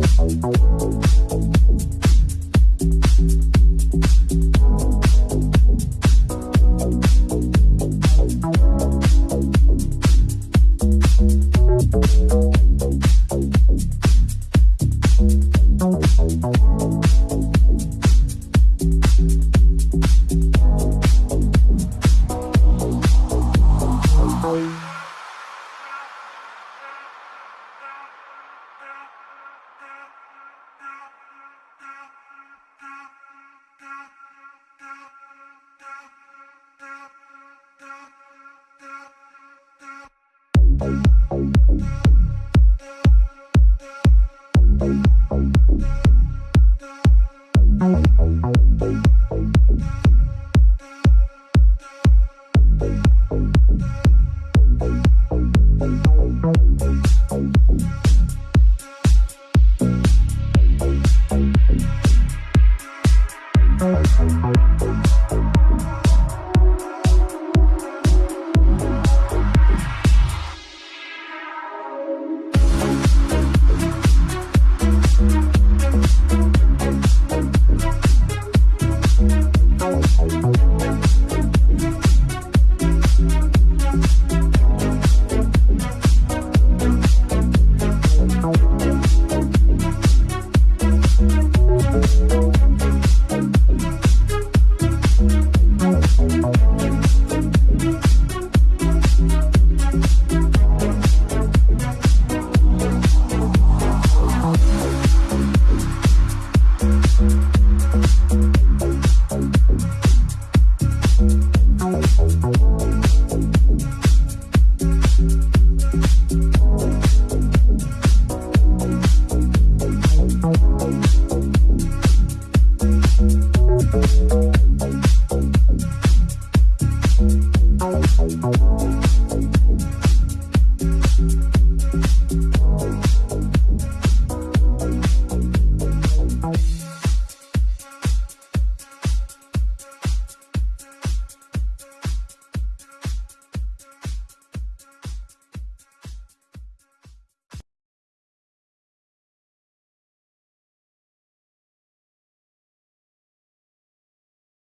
Bye. Thank